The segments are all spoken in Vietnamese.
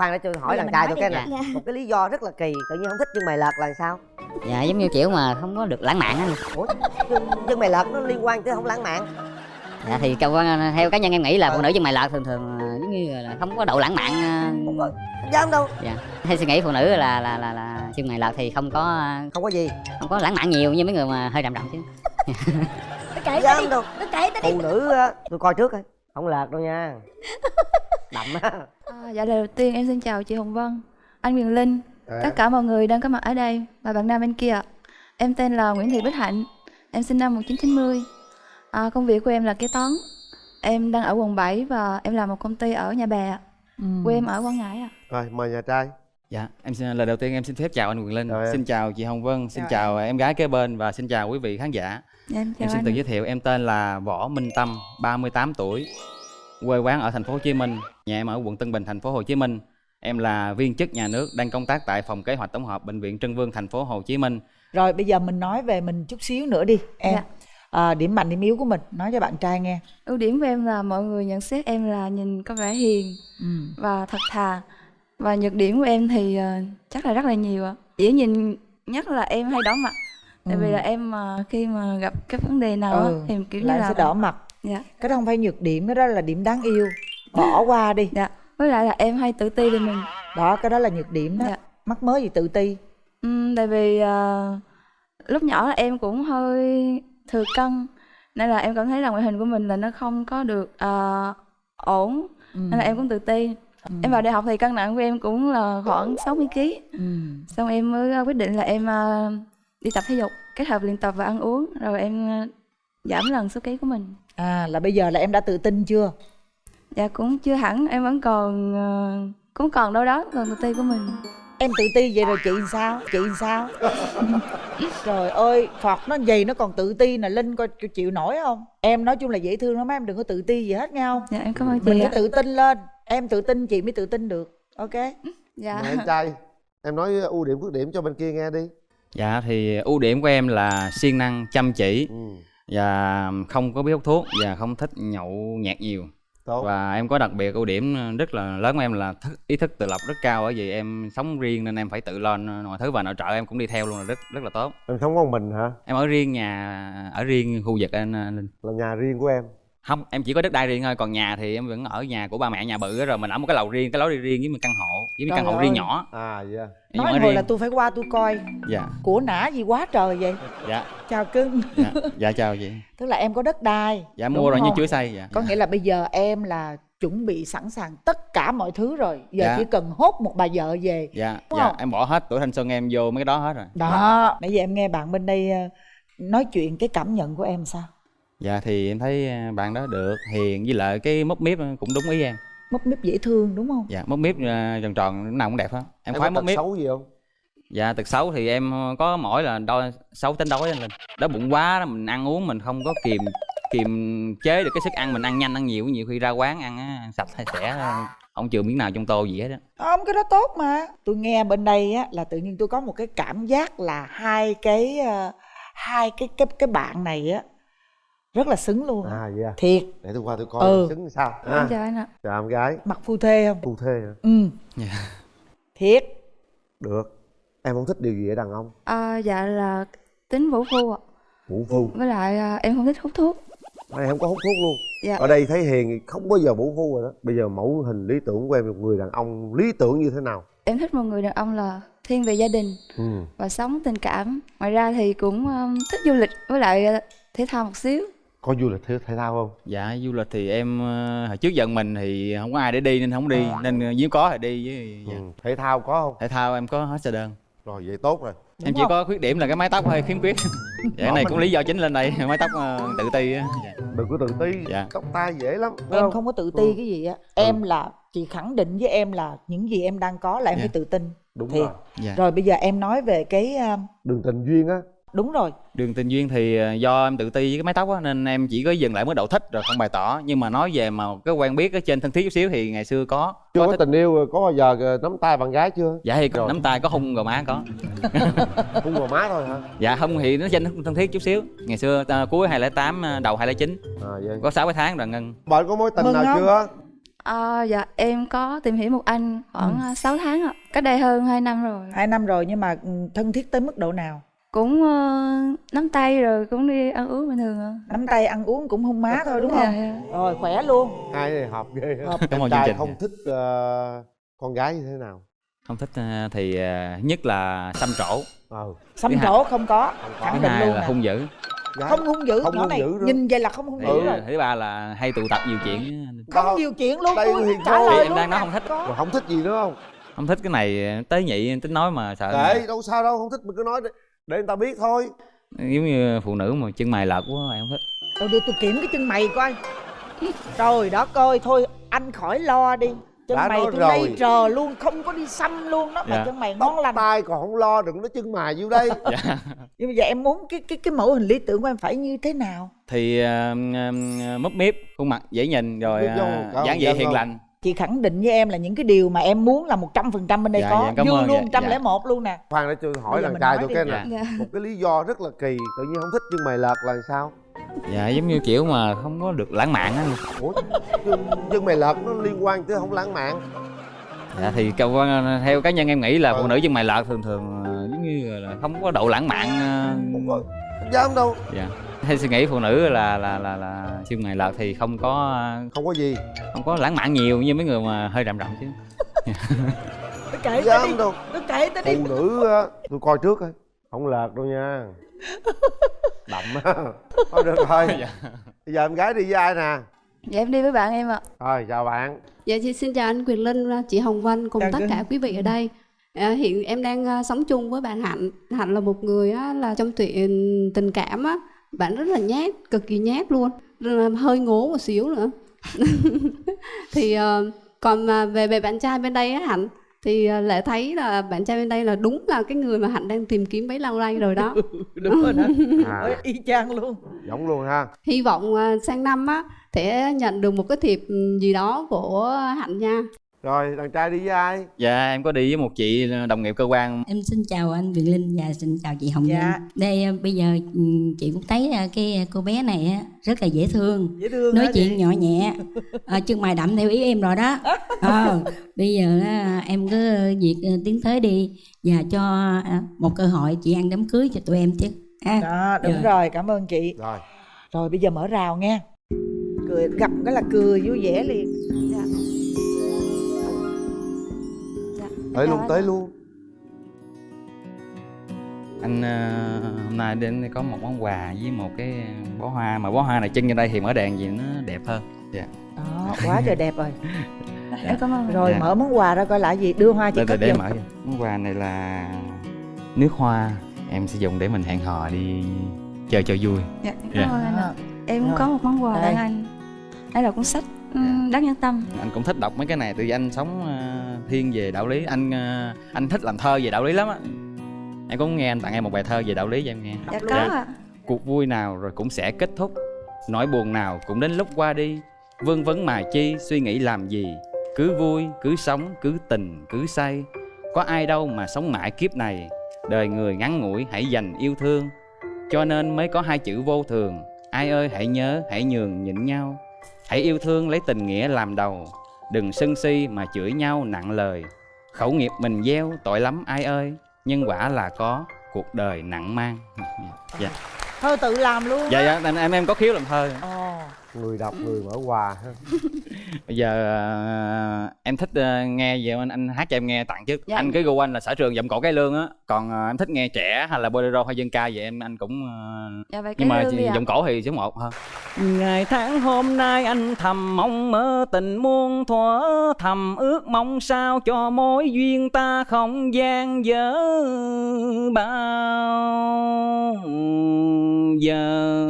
khoan để tôi hỏi đàn trai tôi cái này Dạ. một cái lý do rất là kỳ tự nhiên không thích chân mày lợt là sao? Dạ giống như kiểu mà không có được lãng mạn á ủa chân mày lợt nó liên quan tới không lãng mạn? Dạ thì câu theo cá nhân em nghĩ là phụ nữ chân mày lợt thường thường ờ, giống như là không có độ lãng mạn ờ, dám đâu. dạ. Hay suy nghĩ phụ nữ là là là là chân mày lợt thì không có ờ, không có gì. không có lãng mạn nhiều như mấy người mà hơi đậm đậm chứ. Nó kể dám đi đâu Nó kể ta đi. Phụ nữ á, tôi coi trước coi. Không lợt đâu nha đậm á À, dạ lời đầu tiên em xin chào chị Hồng Vân, anh Quyền Linh, tất cả mọi người đang có mặt ở đây và bạn nam bên kia. Em tên là Nguyễn Thị Bích Hạnh, em sinh năm 1990. À, công việc của em là kế toán. Em đang ở quận 7 và em làm một công ty ở Nhà Bè. Ừ. Quê em ở Quảng Ngãi ạ. rồi mời nhà trai Dạ, em xin lời đầu tiên em xin phép chào anh Quyền Linh, em. xin chào chị Hồng Vân, xin Chào chào em gái kế bên và xin chào quý vị khán giả. Dạ, em em xin anh. tự giới thiệu em tên là Võ Minh Tâm, 38 tuổi, quê quán ở thành phố Hồ Chí Minh, nhà em ở quận Tân Bình, thành phố Hồ Chí Minh. Em là viên chức nhà nước đang công tác tại phòng kế hoạch tổng hợp bệnh viện Trân Vương thành phố Hồ Chí Minh. Rồi bây giờ mình nói về mình chút xíu nữa đi em. Dạ. À, điểm mạnh điểm yếu của mình nói cho bạn trai nghe. Ưu điểm của em là mọi người nhận xét em là nhìn có vẻ hiền Ừ. và thật thà. Và nhược điểm của em thì ờ, chắc là rất là nhiều ạ. Dễ nhìn nhất là em hay đỏ mặt. Tại vì Ừ. là em mà khi mà gặp cái vấn đề nào Ừ, thì kiểu như là sẽ đỏ mặt. Dạ. Cái đó không phải nhược điểm, cái đó là điểm đáng yêu. Bỏ qua đi. Dạ. Với lại là em hay tự ti về mình. Đó, cái đó là nhược điểm đó. Dạ. Mắc mới gì tự ti. Ừm, tại vì ờ, lúc nhỏ là em cũng hơi thừa cân nên là em cảm thấy là ngoại hình của mình là nó không có được ờ, ổn Ừ. nên là em cũng tự ti. Ừ. Em vào đại học thì cân nặng của em cũng là khoảng 60 kg. Ừ. Xong em mới quyết định là em ờ, đi tập thể dục, kết hợp luyện tập và ăn uống rồi em giảm lần số ký của mình. À là bây giờ là em đã tự tin chưa? Dạ cũng chưa hẳn, em vẫn còn ờ, cũng còn đâu đó còn tự ti của mình. Em tự ti vậy rồi chị sao? Chị sao? Trời ơi, Phật nó gì nó còn tự ti nè, Linh coi chịu nổi không? Em nói chung là dễ thương lắm em đừng có tự ti gì hết nghe không? Dạ em cảm ơn Mình chị phải ạ. tự tin lên. Em tự tin chị mới tự tin được. Ok. Dạ. mời anh trai em nói ưu điểm khuyết điểm cho bên kia nghe đi Dạ thì ưu điểm của em là siêng năng, chăm chỉ ừ. Và không có biết hút thuốc và không thích nhậu nhạt nhiều. tốt Và em có đặc biệt ưu điểm rất là lớn của em là thức, ý thức tự lập rất cao bởi vì em sống riêng nên em phải tự lo mọi thứ và nội trợ em cũng đi theo luôn là rất rất là tốt. em sống con mình hả Em ở riêng nhà ở riêng khu vực anh Linh. là nhà riêng của em Không, em chỉ có đất đai riêng thôi, còn nhà thì em vẫn ở nhà của ba mẹ nhà bự á, rồi mình ở một cái lầu riêng, cái lối đi riêng với một căn hộ, với một căn hộ riêng ơi. nhỏ. à dạ Em Nói hồi riêng. là tôi phải qua tôi coi Dạ, của nã gì quá trời vậy. dạ, Chào cưng. dạ, dạ chào chị. Tức là em có đất đai. Dạ đúng mua rồi như chuối xay dạ. Có nghĩa là bây giờ em là chuẩn bị sẵn sàng tất cả mọi thứ rồi. Giờ Dạ. chỉ cần hốt một bà vợ về. Dạ, Đúng dạ, không? em bỏ hết tuổi thanh xuân em vô mấy cái đó hết rồi. Đó. Nãy giờ em nghe bạn bên đây ờ, nói chuyện cái cảm nhận của em sao? Dạ thì em thấy à, bạn đó được, hiền với lại cái mốc miếp cũng đúng ý em. Mốc mếp dễ thương đúng không? Dạ, mốc miếp à, tròn tròn lúc nào cũng đẹp hết. Em, khoái có mốc miếp. xấu gì không Dạ, tật xấu thì em có mỗi là đôi xấu tính đói anh Linh. Đói bụng quá đó, mình ăn uống mình không có kiềm kiềm chế được cái sức ăn mình ăn nhanh ăn nhiều nhiều khi ra quán ăn á, ăn sạch hay sẽ không chừa miếng nào trong tô gì hết á. Không cái đó tốt mà. Tôi nghe bên đây á là tự nhiên tôi có một cái cảm giác là hai cái ờ, hai cái cái cái bạn này á rất là xứng luôn. à dạ Thiệt, để tôi qua tôi coi Ừ. xứng sao Em à, chào anh ạ. chào em gái mặt phu thê không? phu thê hả Ừ. Dạ. Thiệt. được em không thích điều gì ở đàn ông À, dạ là tính vũ phu ạ. vũ phu Với lại à, em không thích hút thuốc. này không có hút thuốc luôn Dạ. ở đây thấy hiền thì không bao giờ vũ phu rồi đó bây giờ mẫu hình lý tưởng của em một người đàn ông lý tưởng như thế nào Em thích một người đàn ông là thiên về gia đình ừ. và sống tình cảm. Ngoài ra thì cũng um, thích du lịch với lại à, thể thao một xíu. Có du lịch thể, thao không Dạ, du lịch thì em ờ, hồi trước giận mình thì không có ai để đi nên không đi, nên ờ, nếu có thì đi với dạ. ừ. thể thao có không thể thao em có hết xe đơn. rồi vậy tốt rồi em chỉ có khuyết điểm là cái mái tóc hơi khiếm khuyết. dạ, cái này cũng lý do chính lên đây, mái tóc ờ, tự ti á. Dạ. đừng có tự ti Dạ. tóc tai dễ lắm Em không? không có tự ti cái gì á. Em là chị khẳng định với em là những gì em đang có là em Dạ. phải tự tin. đúng Thiệt. rồi Dạ. Rồi bây giờ em nói về cái đường tình duyên á đúng rồi. Đường tình duyên thì ờ, do em tự ti với cái mái tóc á nên em chỉ có dừng lại mức độ thích rồi không bày tỏ. Nhưng mà nói về mà cái quen biết ở trên thân thiết chút xíu thì ngày xưa có. chưa có thích. tình yêu rồi có bao giờ ờ, nắm tay bạn gái chưa Dạ thì Rồi. nắm tay có hung gò má có. hung vào má thôi hả Dạ không thì nó trên thân thiết chút xíu. Ngày xưa ta, cuối 2008 ờ, đầu 2009 à vậy có 6 cái tháng rồi ngân. bạn có mối tình Mừng nào không? chưa À, dạ em có tìm hiểu một anh khoảng ừ. 6 tháng ạ cách đây hơn 2 năm rồi hai năm rồi nhưng mà ừ, thân thiết tới mức độ nào cũng uh, nắm tay rồi cũng đi ăn uống bình thường ạ nắm tay ăn uống cũng hung má thôi đúng Dạ, không? Dạ. rồi khỏe luôn. Hai này hợp ghê. Hợp. Cảm ơn trai chương trình. không thích ờ, con gái như thế nào? Không thích ờ, thì ờ, nhất là xăm trổ. Ờ xăm trổ không có. Không có. khẳng thứ định hai luôn là nè. hung dữ. Gái không hung dữ Không hung này dữ nữa. nhìn vậy là không hung thì dữ Ừ. rồi. thứ ba là hay tụ tập nhiều chuyện không nhiều chuyện luôn đây thì trả lời Em đang nói không thích. Rồi không thích gì nữa không? Không thích cái này tế nhị tính nói mà sợ kệ đâu sao đâu không thích mình cứ nói để, người ta biết thôi. Giống như phụ nữ mà chân mày lợt quá em không thích Rồi đưa tôi kiểm cái chân mày coi. Trời đó coi thôi anh khỏi lo đi. Chân Đã mày tôi rồi. đây trờ luôn không có đi xăm luôn đó. Mà Dạ. chân mày ngon lành. tai còn không lo đừng nói chân mài vô đây. Dạ. Nhưng mà giờ em muốn cái cái cái mẫu hình lý tưởng của em phải như thế nào? Thì uh, mấp miếp khuôn mặt dễ nhìn rồi uh, dáng vẻ hiền không? lành Chị khẳng định với em là những cái điều mà em muốn là 100% bên đây Dạ, có. dạ, cảm Như ơn, luôn dạ, 101 luôn nè. Khoan để tôi hỏi mình trai tôi cái này dạ. Một cái lý do rất là kỳ tự nhiên không thích chân mày lợt là sao? Dạ giống như kiểu mà không có được lãng mạn á. Ủa chân, chân mày lợt nó liên quan tới không lãng mạn. Dạ thì theo cá nhân em nghĩ là Ừ. phụ nữ chân mày lợt thường thường ờ, giống như là không có độ lãng mạn ờ, không có không dám đâu. Dạ theo suy nghĩ phụ nữ là là là là chân mày lợt thì không có không có gì. không có lãng mạn nhiều như mấy người mà hơi rậm rậm chứ. Tôi kể tới đi. đâu. Tôi kể tới đi. Phụ nữ tôi coi trước coi. Không lợt đâu nha. Đậm á. Thôi được rồi. Dạ. bây giờ em gái đi với ai nè? Dạ em đi với bạn em ạ. Rồi chào bạn. Dạ chị xin chào anh Quyền Linh, chị Hồng Vân cùng Chào tất cả quý vị ở đây. À, hiện em đang à, sống chung với bạn Hạnh. Hạnh là một người á, là trong chuyện tình cảm á, bạn rất là nhát, cực kỳ nhát luôn, hơi ngố một xíu nữa. thì à, còn mà về về bạn trai bên đây á Hạnh thì à, lệ thấy là bạn trai bên đây là đúng là cái người mà Hạnh đang tìm kiếm bấy lâu nay rồi đó. Đúng rồi đó à, Ôi, Y chang luôn giống luôn ha Hy vọng à, sang năm á sẽ nhận được một cái thiệp ừ, gì đó của Hạnh nha. Rồi đàn trai đi với ai dạ em có đi với một chị đồng nghiệp cơ quan Em xin chào anh Quyền Linh và xin chào chị Hồng Dạ. Vân. Đây ờ, bây giờ ừ, chị cũng thấy ờ, cái cô bé này á, rất là dễ thương. Dễ thương Nói hả chị? chuyện nhỏ nhẹ, à, chân mày đậm theo ý em rồi đó. Ờ, bây giờ em cứ việc ờ, tiến tới đi và cho à, một cơ hội chị ăn đám cưới cho tụi em chứ. Ha. Đó đúng Dạ. rồi cảm ơn chị rồi Rồi bây giờ mở rào nghe cười gặp cái là cười vui vẻ liền tới luôn tới luôn. Anh ờ, hôm nay đến đây có một món quà với một cái bó hoa mà bó hoa này trưng trên đây thì mở đèn gì nó đẹp hơn. Dạ. Đó quá trời đẹp rồi. Em cảm ơn. Rồi Dạ. mở món quà ra coi là gì đưa hoa chị để, để, mở món quà này là nước hoa em sẽ dùng để mình hẹn hò đi chơi cho vui. Dạ em Dạ. cảm ơn anh ạ. Em cũng Rồi. có một món quà Đây. tặng anh. Đây là cuốn sách Dạ. ừm, đáng nhân tâm. Anh cũng thích đọc mấy cái này từ anh sống ờ, thiên về đạo lý. Anh ờ, anh thích làm thơ về đạo lý lắm á. Em cũng nghe anh tặng em một bài thơ về đạo lý cho em nghe dạ có Dạ. ạ. Cuộc vui nào rồi cũng sẽ kết thúc. Nỗi buồn nào cũng đến lúc qua đi. Vương vấn mà chi suy nghĩ làm gì? Cứ vui cứ sống cứ tình cứ say. Có ai đâu mà sống mãi kiếp này. Đời người ngắn ngủi hãy dành yêu thương. Cho nên mới có hai chữ vô thường. Ai ơi hãy nhớ hãy nhường nhịn nhau. Hãy yêu thương lấy tình nghĩa làm đầu đừng sân si mà chửi nhau nặng lời. Khẩu nghiệp mình gieo tội lắm ai ơi nhân quả là có cuộc đời nặng mang. Dạ. Thơ tự làm luôn dạ dạ em em, em có khiếu làm thơ. Ồ, người đọc người mở quà ha. Bây giờ ờ, em thích ờ, nghe về anh anh hát cho em nghe tặng chứ Dạ. anh cái gu anh là sở trường giọng cổ cái lương á. Còn ờ, em thích nghe trẻ hay là bolero hay dân ca vậy em anh cũng ờ, dạ vậy nhưng mà giọng cổ thì số một hơn ngày tháng hôm nay anh thầm mong mơ tình muôn thuở thầm ước mong sao cho mối duyên ta không gian dở bao giờ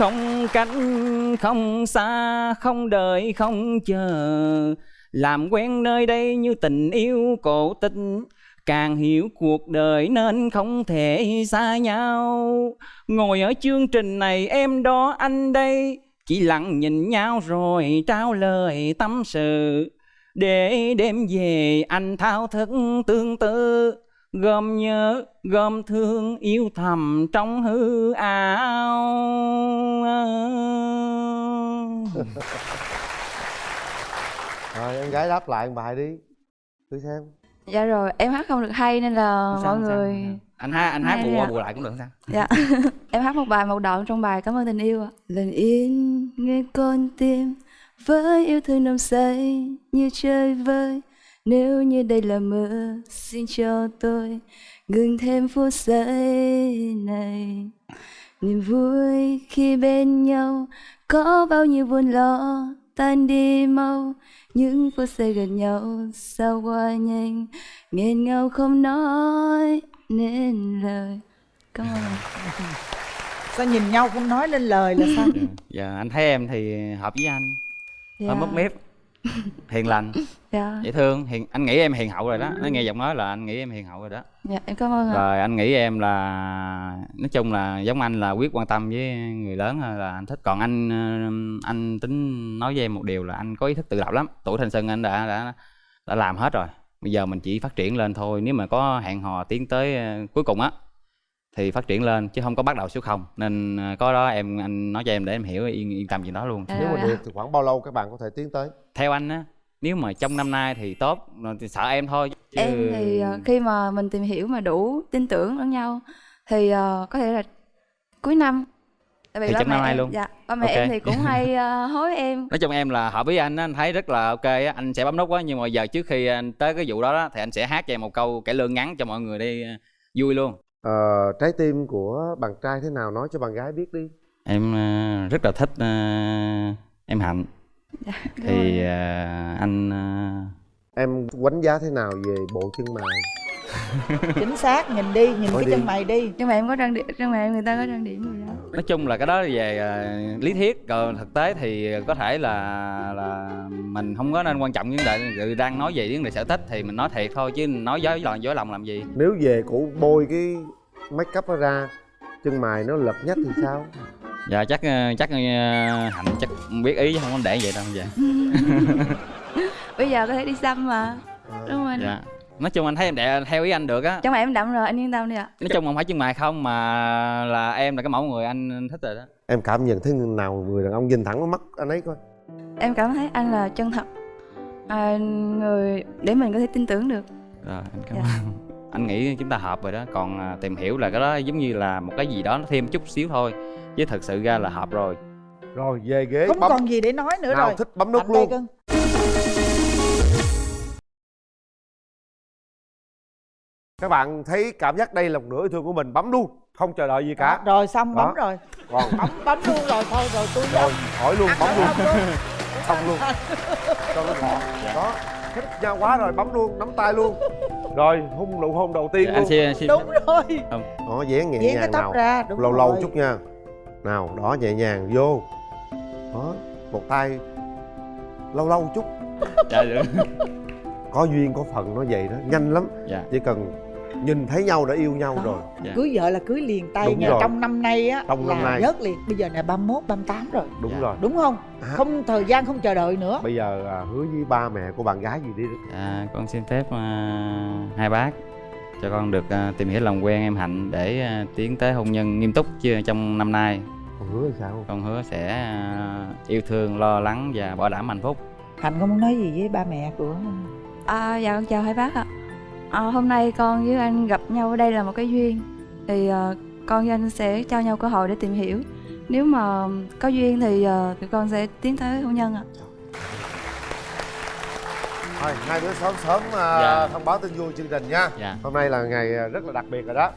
không cánh, không xa, không đợi, không chờ. Làm quen nơi đây như tình yêu cổ tích. Càng hiểu cuộc đời nên không thể xa nhau. Ngồi ở chương trình này, em đó anh đây. Chỉ lặng nhìn nhau rồi trao lời tâm sự. Để đêm về anh thao thức tương tư gom nhớ gom thương yêu thầm trong hư ảo. Rồi em gái đáp lại một bài đi. Thử xem. Dạ rồi, em hát không được hay nên là sao, mọi sao, người sao. anh hát anh hát bù qua bù lại cũng được sao. Dạ. Em hát một bài một đoạn trong bài Cảm ơn tình yêu ạ. Lần yên nghe con tim Với yêu thương nồng say như chơi vơi Nếu như đây là mơ Xin cho tôi ngừng thêm phút giây này. Niềm vui khi bên nhau Có bao nhiêu buồn lo tan đi mau. Những phút giây gần nhau sao qua nhanh nghẹn ngào không nói nên lời. Cảm ơn sao nhìn nhau không nói lên lời là sao? Dạ. anh thấy em thì hợp với anh. Hơi Dạ. mất mép hiền lành. Dạ. dễ thương. Hiền anh nghĩ em hiền hậu rồi đó. Nói nghe giọng nói là anh nghĩ em hiền hậu rồi đó. Dạ, em cảm ơn rồi anh nghĩ em là nói chung là giống anh là quyết quan tâm với người lớn là anh thích. Còn anh ờ, anh tính nói với em một điều là anh có ý thức tự lập lắm. Tuổi thanh xuân anh đã đã đã làm hết rồi. Bây giờ mình chỉ phát triển lên thôi. Nếu mà có hẹn hò tiến tới ờ, cuối cùng á thì phát triển lên chứ không có bắt đầu số không nên ờ, có đó em anh nói cho em để em hiểu yên yên tâm chuyện đó luôn Dạ, nếu mà được thì khoảng bao lâu các bạn có thể tiến tới theo anh á nếu mà trong năm nay thì tốt thì sợ em thôi chứ... Em thì ờ, khi mà mình tìm hiểu mà đủ tin tưởng lẫn nhau thì có thể là cuối năm. Tại vì Thì ba trong mẹ năm nay em, luôn. Dạ, ba mẹ Ok. em thì cũng hay hối em. nói chung em là hợp với anh á anh thấy rất là ok á anh sẽ bấm nút á nhưng mà giờ trước khi anh tới cái vụ đó, đó thì anh sẽ hát cho em một câu cải lương ngắn cho mọi người đi vui luôn ờ, trái tim của bạn trai thế nào? Nói cho bạn gái biết đi. Em ờ, rất là thích ờ, em hạnh. Dạ, thì ờ, anh ờ, em đánh giá thế nào về bộ chân mày chính xác nhìn đi nhìn Thôi cái đi. chân mày đi Nhưng mà em có trang điểm, mẹ em người ta có trang điểm rồi đó. nói chung là cái đó về ờ, lý thuyết còn thực tế thì có thể là là mình không có nên quan trọng vấn đề đang nói về vấn đề sở thích thì mình nói thiệt thôi chứ nói dối lòng dối lòng làm gì nếu về cổ bôi cái make up đó ra chân mày nó lật nhách thì sao dạ chắc ờ, chắc ờ, hạnh chắc biết ý chứ không có để vậy đâu dạ Bây giờ có thể đi xăm mà. Đúng không anh? dạ nói chung anh thấy em đẹp theo ý anh được á. Trong em đậm rồi, anh yên tâm đi ạ. nói chung không phải chân mày không mà là em là cái mẫu người anh thích rồi đó. Em cảm nhận thấy nào người đàn ông nhìn thẳng vào mắt anh ấy coi. Em cảm thấy anh là chân thật. À, người để mình có thể tin tưởng được. rồi anh cảm Dạ. ơn. Anh nghĩ chúng ta hợp rồi đó. Còn à, tìm hiểu là cái đó giống như là một cái gì đó nó thêm chút xíu thôi chứ thực sự ra là hợp rồi. Rồi về ghế không bấm. còn gì để nói nữa nào rồi. thích bấm nút đây luôn các bạn thấy cảm giác đây là một nửa yêu thương của mình bấm luôn không chờ đợi gì cả. Đó, rồi xong Đó. bấm rồi. Còn bấm bấm luôn rồi thôi rồi tôi rồi hỏi luôn bấm luôn. không luôn. Xong luôn. Cho nó gọn đó thích nhau quá rồi bấm luôn nắm tay luôn. Rồi hôn nụ hôn đầu tiên Dạ, luôn. anh xin xin đúng rồi. Đó dán nhẹ cái nhàng tóc nào. ra đúng lâu lâu rồi. chút nha. Nào đó nhẹ nhàng vô. Đó một tay. Lâu lâu chút. Dạ được. Có duyên có phần nó vậy đó. Nhanh lắm. Dạ. Chỉ cần nhìn thấy nhau đã yêu nhau Đó. rồi Dạ. cưới vợ là cưới liền tay Đúng nha rồi. trong năm nay á Trong là năm nay. nhớt liền bây giờ là 31, 38 rồi đúng Dạ. rồi đúng không À. không thời gian không chờ đợi nữa bây giờ à, hứa với ba mẹ của bạn gái gì đi dạ con xin phép à, hai bác cho con được à, tìm hiểu lòng quen em hạnh để à, tiến tới hôn nhân nghiêm túc chưa trong năm nay còn hứa sao con hứa sẽ à, yêu thương lo lắng và bảo đảm hạnh phúc hạnh có muốn nói gì với ba mẹ của À, dạ con chào hai bác ạ. À, hôm nay con với anh gặp nhau ở đây là một cái duyên. Thì à, con với anh sẽ cho nhau cơ hội để tìm hiểu. Nếu mà có duyên thì à, tụi con sẽ tiến tới hôn nhân ạ. thôi hai đứa sớm sớm à, Dạ. thông báo tin vui chương trình nha dạ hôm nay là ngày à, rất là đặc biệt rồi đó